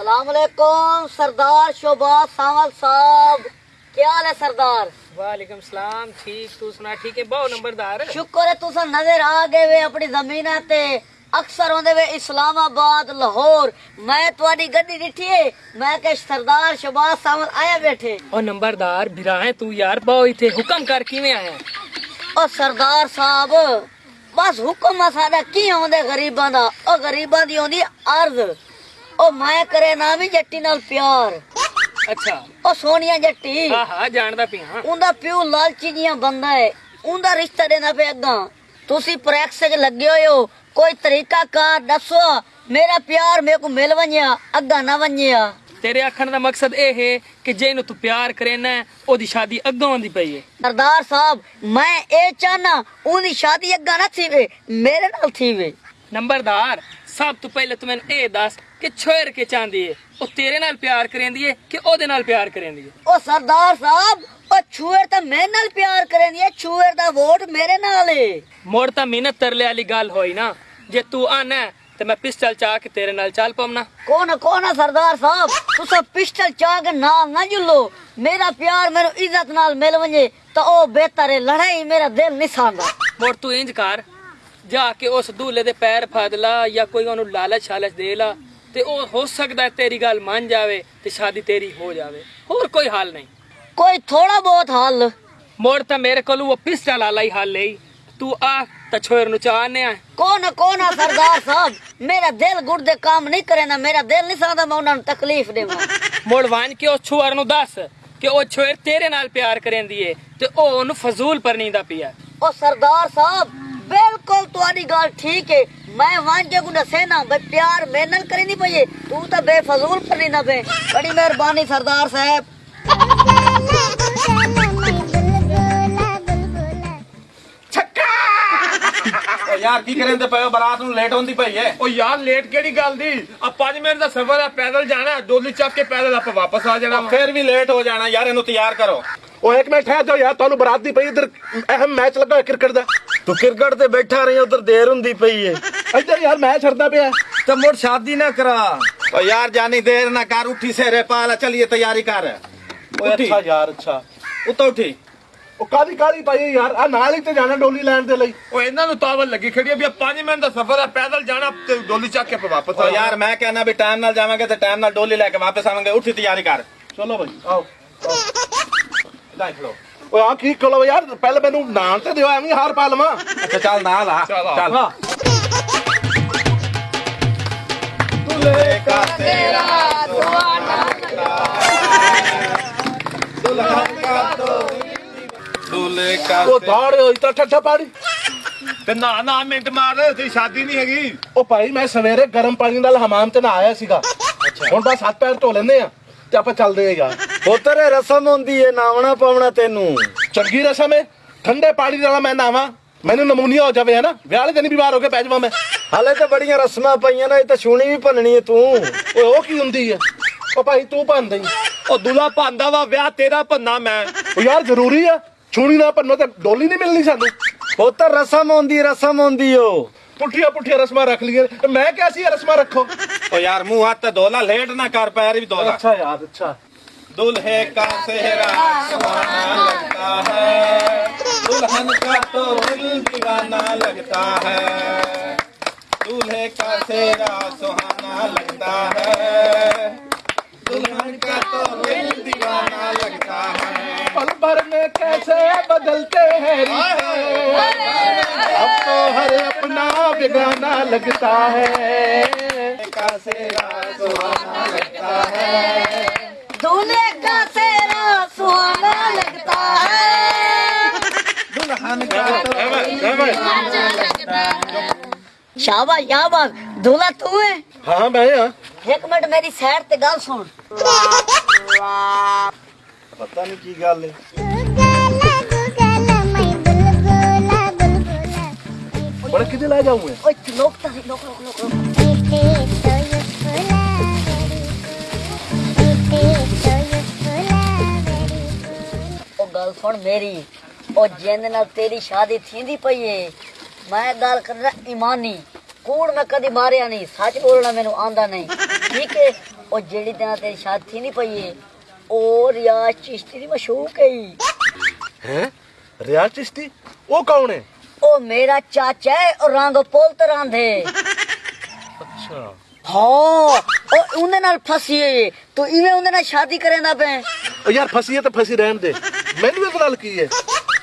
ਸਲਾਮ ਅਲੈਕੁਮ ਸਰਦਾਰ ਸ਼ੋਭਾ ਸਾਵਲ ਸਾਹਿਬ। ਕੀ ਹਾਲ ਹੈ ਸਰਦਾਰ? ਵਾਲੇਕਮ ਸਲਾਮ ਠੀਕ ਤੂੰ ਸੁਣਾ ਠੀਕ ਹੈ? ਬਹੁਤ ਨੰਬਰਦਾਰ। ਸ਼ੁਕਰ ਹੈ ਤੁਸੀਂ ਨਜ਼ਰ ਆ ਗਏ ਵੇ ਆਪਣੀ ਜ਼ਮੀਨਾਂ ਤੇ। ਅਕਸਰ ਹੁੰਦੇ ਵੇ ਇਸਲਾਮਾਬਾਦ ਲਾਹੌਰ। ਮੈਂ ਤੁਹਾਡੀ ਗੱਡੀ ਡਿੱਠੀ ਏ। ਮੈਂ ਕਿ ਸਰਦਾਰ ਸ਼ਬਾਸ ਸਾਹਮਣ ਆਇਆ ਬੈਠੇ। ਉਹ ਨੰਬਰਦਾਰ ਬਿਰਾਏ ਤੂੰ ਯਾਰ ਬਹੁ ਇੱਥੇ ਹੁਕਮ ਕਰ ਕਿਵੇਂ ਆਇਆ? ਉਹ ਸਰਦਾਰ ਸਾਹਿਬ ਬਸ ਹੁਕਮ ਆ ਸਾਡਾ ਕੀ ਆਉਂਦੇ ਗਰੀਬਾਂ ਦਾ? ਉਹ ਗਰੀਬਾਂ ਦੀ ਆਉਂਦੀ ਅਰਜ਼। ਉਹ ਮੈਂ ਕਰੇ ਨਾ ਵੀ ਜੱਟੀ ਨਾਲ ਪਿਆਰ। ਅੱਛਾ। ਉਹ ਸੋਨੀਆ ਜੱਟੀ। ਹਾਂ ਜਾਣਦਾ ਪਿਆ ਉਹਦਾ ਪਿਓ ਲਾਲਚੀ ਜੀਆਂ ਬੰਦਾ ਹੈ ਉਹਦਾ ਰਿਸ਼ਤਾ ਦੇਣਾ ਪਿਆ ਅੱਗਾ। ਤੁਸੀਂ ਪ੍ਰੈਕਸ 'ਚ ਲੱਗੇ ਹੋਏ ਕੋਈ ਤਰੀਕਾ ਕਾਰ ਦੱਸੋ ਮੇਰਾ ਪਿਆਰ ਮੇਰੇ ਕੋ ਮਿਲ ਵੰਿਆ ਅੱਗਾ ਨਾ ਵੰਿਆ ਤੇਰੇ ਆਖਣ ਦਾ ਮਕਸਦ ਇਹ ਹੈ ਕਿ ਜੇ ਇਹਨੂੰ ਤੂੰ ਪਿਆਰ ਕਰੇਨਾ ਉਹਦੀ ਸ਼ਾਦੀ ਅੱਗੋਂ ਆਉਂਦੀ ਪਈ ਹੈ ਸਰਦਾਰ ਸਾਹਿਬ ਮੈਂ ਇਹ ਚਾਹਨਾ ਉਹਦੀ ਸ਼ਾਦੀ ਅੱਗਾ ਨਾ ਥੀਵੇ ਮੇਰੇ ਨਾਲ ਥੀਵੇ। ਨੰਬਰਦਾਰ ਸਭ ਤੋਂ ਪਹਿਲੇ ਤੂੰ ਮੈਨੂੰ ਇਹ ਦੱਸ ਕਿ ਛੋਰ ਕੇ ਚਾਹੁੰਦੀ ਏ? ਉਹ ਤੇਰੇ ਨਾਲ ਪਿਆਰ ਕਰੇਂਦੀ ਏ ਕਿ ਉਹਦੇ ਨਾਲ ਪਿਆਰ ਕਰੇਂਦੀ ਏ? ਉਹ ਸਰਦਾਰ ਸਾਹਿਬ ਉਹ ਛੂਰ ਤਾਂ ਮੇਰੇ ਨਾਲ ਪਿਆਰ ਕਰਨੀ ਹੈ ਛੂਰ ਦਾ ਵੋਟ ਮੇਰੇ ਨਾਲ ਏ। ਮੋੜ ਤਾਂ ਮਿਹਨਤ ਤਰਲੇ ਵਾਲੀ ਗੱਲ ਹੋਈ ਨਾ। ਜੇ ਤੂੰ ਆਣਾ ਤੇ ਮੈਂ ਪਿਸਟਲ ਚਾ ਕੇ ਤੇਰੇ ਨਾਲ ਚੱਲ ਪਵਨਾ। ਕੋਣ ਕੋਣ ਆ ਸਰਦਾਰ ਸਾਹਿਬ? ਤੁਸੀਂ ਪਿਸਟਲ ਚਾਹ ਕੇ ਨਾਲ ਨਾ ਜੁਲੋ। ਮੇਰਾ ਪਿਆਰ ਮੈਨੂੰ ਇੱਜ਼ਤ ਨਾਲ ਮਿਲ ਵੰਜੇ ਤਾਂ ਉਹ ਬਿਹਤਰ ਹੈ ਲੜਾਈ ਮੇਰਾ ਦਿਲ ਨਹੀਂ ਸਾਂਦਾ ਮੋੜ ਤੂੰ ਇੰਜ ਕਰ ਜਾ ਕੇ ਉਸ ਦੂਲੇ ਦੇ ਪੈਰ ਫੜ ਲਾ ਜਾਂ ਕੋਈ ਉਹਨੂੰ ਲਾਲਚ ਛਾਲਚ ਦੇ ਲਾ ਤੇ ਉਹ ਹੋ ਸਕਦਾ ਤੇਰੀ ਗੱਲ ਮੰਨ ਜਾਵੇ ਤੇ ਸ਼ਾਦੀ ਤੇਰੀ ਹੋ ਜਾਵੇ। ਹੋਰ ਕੋਈ ਹੱਲ ਨਹੀਂ। ਕੋਈ ਥੋੜਾ ਬਹੁਤ ਹੱਲ। ਮੋੜ ਤਾਂ ਮੇਰੇ ਕੋਲ ਉਹ ਪਿਸਟਲ ਵਾਲਾ ਹੀ ਹੱਲ ਹੈ। ਤੂੰ ਆ ਤਾਂ ਛੋਰ ਨੂੰ ਚਾਹਨੇ ਆ। ਕੋਣ ਕੋਣ ਆ ਸਰਦਾਰ ਸਾਹਿਬ? ਮੇਰਾ ਦਿਲ ਗੁਰਦੇ ਕੰਮ ਨਹੀਂ ਕਰੇ ਨਾ ਮੇਰਾ ਦਿਲ ਨਹੀਂ ਸਾਂਦਾ ਮੈਂ ਉਹਨਾਂ ਨੂੰ ਤਕਲੀਫ ਦੇਵਾਂ। ਮੋੜ ਵਾਂਝ ਕੇ ਉਸ ਛੁਆਰ ਨੂੰ ਦੱਸ ਕਿ ਉਹ ਛੋਰ ਤੇਰੇ ਨਾਲ ਪਿਆਰ ਕਰੇਂਦੀ ਏ ਤੇ ਉਹ ਉਹਨੂੰ ਫਜ਼ੂਲ ਪਰਨੀਂਦਾ ਪਿਆ। ਉਹ ਸਰਦਾਰ ਸਾਹਿਬ ਬਿਲਕੁਲ ਤੁਹਾਡੀ ਗੱਲ ਠੀਕ ਹੈ ਮੈਂ ਵਾਂਝੇ ਕੋ ਦੱਸੇ ਨਾ ਬਈ ਪਿਆਰ ਮੇਰੇ ਨਾਲ ਕਰੀ ਨਹੀਂ ਪਈ ਤੂੰ ਤਾਂ ਬੇਫਜ਼ੂਲ ਪਰਨੀ ਨਾ ਬੇ ਬੜੀ ਮਿਹਰਬਾਨੀ ਸਰਦਾਰ ਸਾਹਿਬ। ਓ ਯਾਰ ਕੀ ਕਰੇ ਤੇ ਪਏ ਹੋ? ਬਰਾਤ ਨੂੰ ਲੇਟ ਹੁੰਦੀ ਪਈ ਐ ਉਹ ਯਾਰ ਲੇਟ ਕਿਹੜੀ ਗੱਲ ਦੀ? ਆ 5 ਮਿੰਟ ਦਾ ਸਫ਼ਰ ਹੈ ਪੈਦਲ ਜਾਣਾ ਡੋਲੀ ਚੱਕ ਕੇ ਪੈਦਲ ਆਪਾਂ ਵਾਪਸ ਆ ਜਾਣਾ ਵਾ। ਫੇਰ ਵੀ ਲੇਟ ਹੋ ਜਾਣਾ। ਯਾਰ ਇਹਨੂੰ ਤਿਆਰ ਕਰੋ। ਉਹ ਇੱਕ ਮਿੰਟ ਠਹਿਰ ਜਾਓ ਯਾਰ ਤੁਹਾਨੂੰ ਬਰਾਤ ਦੀ ਪਈ ਇਧਰ ਅਹਿਮ ਮੈਚ ਲੱਗਾ ਹੋਇਆ ਕ੍ਰਿਕਟ ਦਾ। ਤੂੰ ਕ੍ਰਿਕਟ ਤੇ ਬੈਠਾ ਰਹੀ ਉਧਰ ਦੇਰ ਹੁੰਦੀ ਪਈ ਏ। ਇੱਧਰ ਯਾਰ ਮੈਚ ਛੱਡਦਾ ਪਿਆ। ਤੇ ਮੁੜ ਸ਼ਾਦੀ ਨਾ ਕਰਾ। ਓ ਯਾਰ ਜਾਨੀ ਦੇਰ ਨਾ ਕਰ ਉੱਠੀ ਸੇਰੇ ਪਾਲਾ ਚਲੀਏ ਤਿਆਰੀ ਕਰ। ਓਏ ਉੱਠੀ। ਅੱਛਾ ਯਾਰ ਅੱਛਾ। ਉੱਤੋਂ ਉੱਠੀ। ਉਹ ਕਾਦੀ ਕਾਦੀ ਪਾਈ ਹੈ ਯਾਰ? ਆ ਨਾਲ ਹੀ ਤੇ ਜਾਣਾ ਡੋਲੀ ਲੈਣ ਦੇ ਲਈ। ਉਹ ਇਹਨਾਂ ਨੂੰ ਤਾਵਲ ਲੱਗੀ ਖੜੀ ਹੈ ਵੀ 5 ਮਿੰਟ ਦਾ ਸਫ਼ਰ ਹੈ ਪੈਦਲ ਜਾਣਾ ਤੇ ਡੋਲੀ ਚੱਕ ਕੇ ਆਪਾਂ ਵਾਪਸ ਓ ਆ ਯਾਰ ਮੈਂ ਕਹਿੰਦਾ ਵੀ ਟਾਈਮ ਨਾਲ ਜਾਵਾਂਗੇ ਤੇ ਟਾਈਮ ਨਾਲ ਡੋਲੀ ਲੈ ਕੇ ਵਾਪਸ ਆਵਾਂਗੇ। ਉੱਠੀ ਤਿਆਰੀ ਕਰ। ਚਲੋ ਭਾਈ ਆਓ। ਲੈ ਖਲੋ ਓਏ ਆ ਕੀ ਕਰੋ ਯਾਰ ਪਹਿਲੇ ਮੈਨੂੰ ਨਾਮ ਤੇ ਦਿਓ ਐਵੇਂ ਹਾਰ ਪਾ ਲਵਾਂ। ਅੱਛਾ ਚੱਲ ਨਾਲ ਆ ਚੱਲ ਦੁਲੇ ਕਾ ਤੇਰਾ ਦੁਲਹਨ ਕਾ ਤੋ ਦੁਲੇ ਕਾ ਉਹ ਦਾੜ ਹੋਈ ਤਾਂ ਠੱਠਾ ਪਾੜੀ। ਤੇ ਨਾ ਨਾ ਮਿੰਟ ਮਾਰ ਤੇ ਸ਼ਾਦੀ ਨਹੀਂ ਹੈਗੀ। ਉਹ ਭਾਈ ਮੈਂ ਸਵੇਰੇ ਗਰਮ ਪਾਣੀ ਨਾਲ ਹਮਾਮ ਤੇ ਨਹਾਇਆ ਸੀਗਾ। ਹੁਣ ਬਸ ਹੱਥ ਪੈਰ ਧੋ ਲੈਂਦੇ ਆ। ਤੇ ਆਪਾਂ ਚੱਲਦੇ ਯਾਰ ਪੁੱਤਰ ਇਹ ਰਸਮ ਹੁੰਦੀ ਏ ਨਾਵਣਾ ਪਾਉਣਾ ਤੈਨੂੰ। ਚੰਗੀ ਰਸਮ ਹੈ ਠੰਡੇ ਪਾਣੀ ਨਾਲ ਮੈਂ ਨਾਵਾਂ। ਮੈਨੂੰ ਨਮੂਨੀਆ ਹੋ ਜਾਵੇ ਹਨਾ? ਵਿਆਹ ਵਾਲੇ ਦਿਨ ਹੀ ਬਿਮਾਰ ਹੋ ਕੇ ਪੈ ਜਾਵਾਂ ਮੈਂ। ਹਾਲੇ ਤਾਂ ਬੜੀਆਂ ਰਸਮਾਂ ਪਈਆਂ ਨੇ ਇਹ ਤਾਂ ਛੂਣੀ ਵੀ ਭੰਨਣੀ ਏ ਤੂੰ। ਓਏ ਉਹ ਕੀ ਹੁੰਦੀ ਹੈ ਉਹ ਭਾਈ ਤੂੰ ਭੰਨ ਦਈ ਉਹ ਦੁਲਾ ਭਾਂਦਾ ਵਾ ਵਿਆਹ ਤੇਰਾ ਭੰਨਾ ਮੈਂ। ਉਹ ਯਾਰ ਜ਼ਰੂਰੀ ਆ ਛੁਣੀ ਨਾ ਭੰਨੋ ਤੇ ਡੋਲੀ ਨਹੀਂ ਮਿਲਣੀ ਸਾਨੂੰ। ਪੁੱਤਰ ਰਸਮ ਹੁੰਦੀ ਰਸਮ ਹੁੰਦੀ ਓ। ਪੁੱਠੀਆਂ ਪੁੱਠੀਆਂ ਰਸਮਾਂ ਰੱਖ ਲਈਏ ਮੈਂ ਕਿਹਾ ਸੀ ਇਹ ਰਸਮਾਂ ਰੱਖੋ। ओ यार मुँह हाथ तो धोला लेट ना कर पैर भी धोला। अच्छा यार अच्छा। दुल्हे का सेहरा सुहाना लगता है। दुल्हन का तो दिल दीवाना लगता है। दूल्हे का सेहरा सुहाना लगता है। पल भर में कैसे बदलते हैं अब तो हर अपना बिगाना लगता है। लगता है। सुहाना लगता है। दुल्हन का तो शाबाश शाबाश दूल्हा तू है? हाँ भाई एक मिनट मेरी सैर ते गल सुन। ਪਤਾ ਨਹੀਂ ਕੀ ਗੱਲ ਏ। ਬੜਾ ਕਿਤੇ ਲੈ ਜਾਉਂ ਓਏ ਲੋਕ ਤਾਂ ਲੋਕ ਲੋਕ ਲੋਕ ਲੋਕ। ਉਹ ਗੱਲ ਸੁਣ ਮੇਰੀ। ਉਹ ਜਿੰਦ ਨਾਲ ਤੇਰੀ ਸ਼ਾਦੀ ਥੀਂਦੀ ਪਈ ਏ। ਮੈਂ ਗੱਲ ਕਰਦਾ ਇਮਾਨੀ। ਕੂੜ ਮੈਂ ਕਦੀ ਮਾਰਿਆ ਨਹੀਂ। ਸੱਚ ਬੋਲਣਾ ਮੈਨੂੰ ਆਂਦਾ ਨਹੀਂ। ਠੀਕ ਏ? ਉਹ ਜਿਹੜੀ ਦਿਨ ਤੇਰੀ ਸ਼ਾਦੀ ਥੀਂਦੀ ਪਈ ਏ ਉਹ ਰਿਆਜ਼ ਚਿਸ਼ਤੀ ਦੀ ਮਸ਼ੂਕ ਹੈ। ਹੈ? ਰਿਆਜ਼ ਚਿਸ਼ਤੀ? ਉਹ ਕੌਣ ਹੈ? ਉਹ ਮੇਰਾ ਚਾਚਾ ਹੈ ਉਹ ਰੰਗ ਪੁੱਲ ਤੇ ਰਾਂਧੇ ਅੱਛਾ। ਹਾਂ ਉਹ ਉਹਦੇ ਨਾਲ ਫਸੀ ਏ ਤੂੰ ਇਵੇਂ ਉਹਦੇ ਨਾਲ ਸ਼ਾਦੀ ਕਰੇਂਦਾ ਉਹ ਯਾਰ ਫਸੀ ਹੈ ਤਾਂ ਫਸੀ ਰਹਿਣ ਦੇ। ਮੈਨੂੰ ਇਹ ਗੱਲ ਕੀ ਹੈ?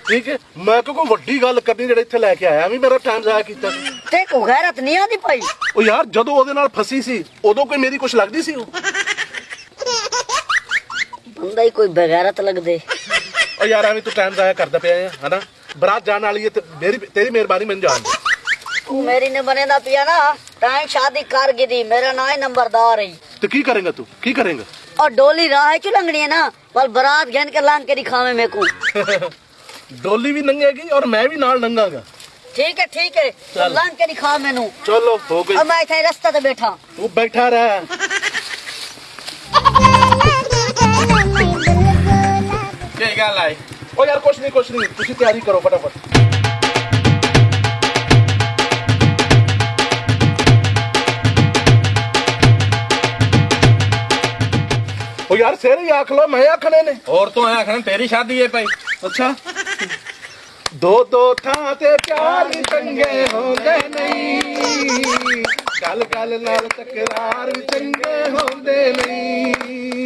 ਠੀਕ ਹੈ? ਮੈਂ ਕਿਉਂ ਕੋਈ ਵੱਡੀ ਗੱਲ ਕਰਨੀ ਜਿਹੜੇ ਇੱਥੇ ਲੈ ਕੇ ਆਇਆ ਵੀ ਮੇਰਾ ਟਾਈਮ ਜ਼ਾਇਆ ਕੀਤਾ। ਤੂੰ। ਤੇ ਕੋ ਗੈਰਤ ਨਹੀਂ ਆਂਦੀ ਪਈ ਉਹ ਯਾਰ ਜਦੋਂ ਉਹਦੇ ਨਾਲ ਫਸੀ ਸੀ ਉਦੋਂ ਕੋਈ ਮੇਰੀ ਕੁਛ ਲੱਗਦੀ ਸੀ ਉਹ ਬੰਦਾ ਹੀ ਕੋਈ ਬਗੈਰਤ ਲੱਗਦੇ। ਓ ਯਾਰ ਐਵੇਂ ਤੂੰ ਟਾਈਮ ਜ਼ਾਇਆ ਕਰਦਾ ਪਿਆ ਹੈ ਹਨਾ? ਬਰਾਤ ਜਾਣ ਵਾਲੀ ਹੈ ਤੇ ਤੇਰੀ ਮਿਹਰਬਾਨੀ ਮੈਨੂੰ ਜਾਣ ਦੇ। ਮੇਰੀ ਨੇ ਬਣੇਦਾ ਪਿਆ ਨਾ ਟਾਈਮ ਸ਼ਾਦੀ ਕਰ ਗਈ ਦੀ ਮੇਰਾ ਨਾਂ ਹੀ ਨੰਬਰਦਾਰ ਹੈ ਤੇ ਕੀ ਕਰੇਂਗਾ ਤੂੰ? ਕੀ ਕਰੇਂਗਾ? ਔਰ ਡੋਲੀ ਰਾਹ ਹੈ ਕਿ ਲੰਗਣੀ ਹੈ ਨਾ ਪਰ ਬਰਾਤ ਗਨ ਕੇ ਲੰਘ ਕੇ ਦਿਖਾਵੇਂ ਮੇ ਕੋ ਡੋਲੀ ਵੀ ਲੰਘੇਗੀ ਔਰ ਮੈਂ ਵੀ ਨਾਲ ਲੰਘਾਂਗਾ ਠੀਕ ਹੈ ਠੀਕ ਹੈ ਲੰਘ ਕੇ ਦਿਖਾ ਮੈਨੂੰ। ਚਲੋ ਹੋ ਗਈ। ਮੈਂ ਇੱਥੇ ਰਸਤਾ ਤੇ ਬੈਠਾ। ਤੂੰ ਬੈਠਾ ਰਹਿ। ਕੀ ਗੱਲ ਆਈ ਉਹ ਯਾਰ ਕੁਛ ਨਹੀਂ ਕੁਛ ਨਹੀਂ ਤੁਸੀਂ ਤਿਆਰੀ ਕਰੋ ਫਟਾਫਟ ਉਹ ਯਾਰ ਸਿਰ ਹੀ ਆਖ ਲੋ ਮੈਂ ਆਖਣੇ ਨੇ ਹੋਰ ਤੋਂ ਆਇਆ ਖਣ ਤੇਰੀ ਸ਼ਾਦੀ ਏ ਭਾਈ ਅੱਛਾ ਦੋ ਦੋ ਥਾਂ ਤੇ ਪਿਆਰ ਚੰਗੇ ਹੁੰਦੇ ਨਹੀਂ ਗੱਲ ਗੱਲ ਨਾਲ ਤਕਰਾਰ ਚੰਗੇ ਹੁੰਦੇ ਨਹੀਂ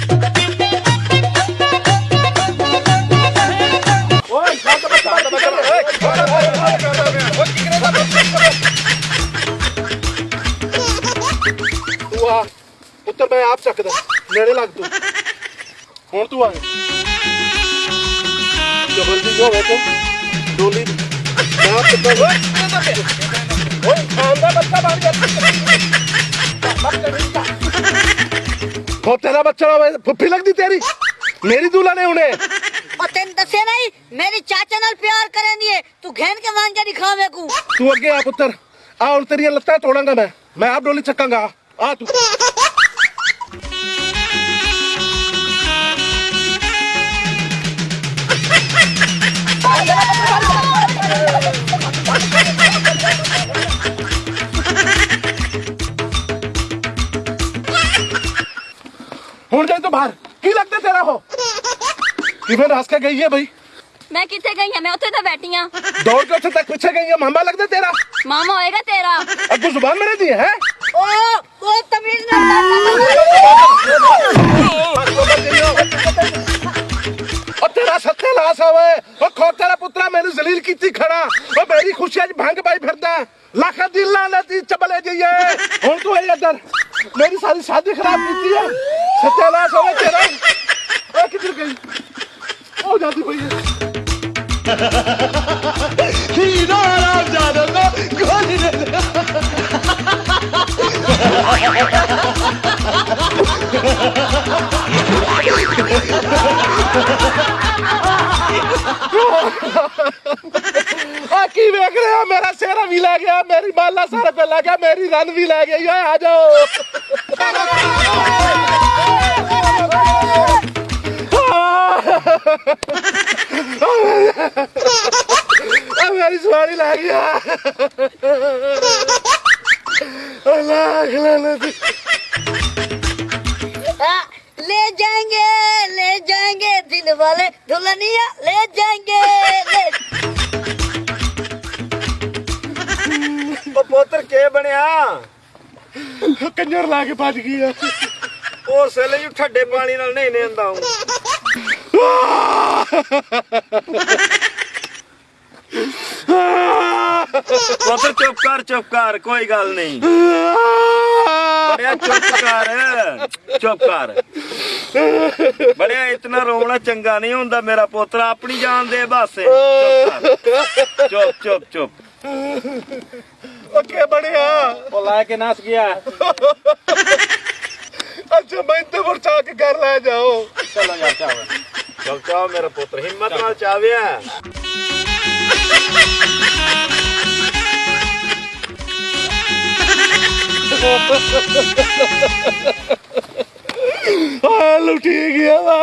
ਤੂੰ ਆ ਪੁੱਤਰ ਮੈਂ ਆਪ ਚੱਕਦਾ ਨੇੜੇ ਲੱਗ ਤੂੰ ਹੁਣ ਤੂੰ ਆ ਜਬਰਦਸਤੀ ਹੋਵੇ ਤੂੰ ਡੋਲੀ ਮੈਂ ਆਪ ਚੱਕਦਾ ਓਏ ਖਾਨ ਦਾ ਬੱਚਾ ਬਣ ਗਿਆ ਹੋ ਤੇਰਾ ਬੱਚਾ ਹੋਵੇ ਫੁੱਫੀ ਲੱਗਦੀ ਤੇਰੀ ਮੇਰੀ ਦੂਲਾ ਨੇ ਹੁਣੇ और तेन दसे नहीं मेरी चाचा नाल प्यार करें दिए तू घेन के मान के दिखा मेरे को ਤੂੰ ਅੱਗੇ ਆ ਪੁੱਤਰ ਆ ਹੁਣ ਤੇਰੀਆਂ ਲੱਤਾਂ ਤੋੜਾਂਗਾ ਮੈਂ ਮੈਂ ਆਪ ਡੋਲੀ ਚੱਕਾਂਗਾ ਆ ਤੂੰ ਹੁਣ ਜਾਈ ਤੂੰ ਬਾਹਰ ਕੀ ਲੱਗਦਾ ਤੇਰਾ ਹੋ ਕਿਵੇਂ ਰਸ ਕੇ ਗਈ ਹੈ ਬਈ ਮੈਂ ਕਿੱਥੇ ਗਈ ਹਾਂ ਮੈਂ ਉੱਥੇ ਤਾਂ ਬੈਠੀ ਆ ਦੌੜ ਕੇ ਉੱਥੇ ਤੱਕ ਪਿੱਛੇ ਗਈ ਹੈ ਮਾਮਾ ਲੱਗਦਾ ਤੇਰਾ ਮਾਮਾ ਹੋਏਗਾ ਤੇਰਾ ਅੱਗੂ ਜ਼ੁਬਾਨ ਮੇਰੇ ਦੀ ਹੈ ਸੱਤਿਆਨਾਸ ਹੋਵੇ। ਉਹ ਖੋਤੇਰਾ ਪੁੱਤਰਾ ਮੈਨੂੰ ਜ਼ਲੀਲ ਕੀਤੀ ਖੜਾ। ਉਹ ਮੇਰੀ ਖੁਸ਼ੀ ਅੱਜ ਭੰਗ ਪਾਈ ਫਿਰਦਾ। ਲੱਖ ਦਿਲਾਂ ਨਤੀ ਚਬਲੇ ਜਈਏ। ਹੁਣ ਤੂੰ ਇਹ ਇੱਧਰ। ਮੇਰੀ ਸਾਰੀ ਸਾਦੀ ਖਰਾਬ ਕੀਤੀ ਹੈ ਸੱਤਿਆਨਾਸ ਹੋਵੇ ਤੇਰਾ। ਉਹ ਕਿੱਧਰ ਗਈ? ਉਹ ਜਾਂਦੀ ਪਈ ਹੈ ਆ ਕੀ ਵੇਖ ਰਿਹਾ ਮੇਰਾ ਸਿਹਰਾ ਵੀ ਲੈ ਗਿਆ, ਮੇਰੀ ਬਾਲਾ ਸਾਰਾ ਪੇ ਲੈ ਗਿਆ, ਮੇਰੀ ਰਨ ਵੀ ਲੈ ਗਈ। ਓਏ, ਆ ਜਾਓ। ਆ ਮੇਰੀ ਸਵਾਰੀ ਲੈ ਗਿਆ। ਅੱਲਾਹ ਖਲਾਨਾ ਦੀ हाँ, ले जाएंगे ले जाएंगे दिल वाले दुल्हनिया ले जाएंगे ले ਉਹ ਪੁੱਤਰ ਕੇ ਬਣਿਆ ਕੰਜਰ ਲਾ ਕੇ ਭੱਜ ਗਈ ਆ ਉਹ ਸੇਲੇ ਜੀ ਠੱਡੇ ਪਾਣੀ ਨਾਲ ਨਹੀਂ ਨੇਂਦਾ ਹੂੰ ਪੁੱਤਰ ਚੁੱਪ ਕਰ ਚੁੱਪ ਕਰ ਕੋਈ ਗੱਲ ਨਹੀਂ। ਬੜਿਆ ਚੁੱਪ ਕਰ ਚੁੱਪ ਕਰ। ਬੜਿਆ ਇਤਨਾ ਰੋਣਾ ਚੰਗਾ ਨਹੀਂ ਹੁੰਦਾ ਮੇਰਾ ਪੁੱਤਰ ਆਪਣੀ ਜਾਨ ਦੇ ਬਾਸੇ। ਚੁੱਪ ਚੁੱਪ ਚੁੱਪ ਚੁੱਪ। ਉਹ ਕੇ ਬਣਿਆ ਉਹ ਲੈ ਕੇ ਨਸ ਗਿਆ। ਅੱਛਾ ਮੈਂ ਤੇ ਵਰਚਾ ਕੇ ਘਰ ਲੈ ਜਾਓ। ਚਲੋ ਯਾਰ ਚਾਹ ਚਲ ਚਾਹ ਮੇਰਾ ਪੁੱਤਰ ਹਿੰਮਤ ਨਾਲ ਚਾਵਿਆ ਆ ਲੁੱਟੀ ਗਿਆ ਵਾ।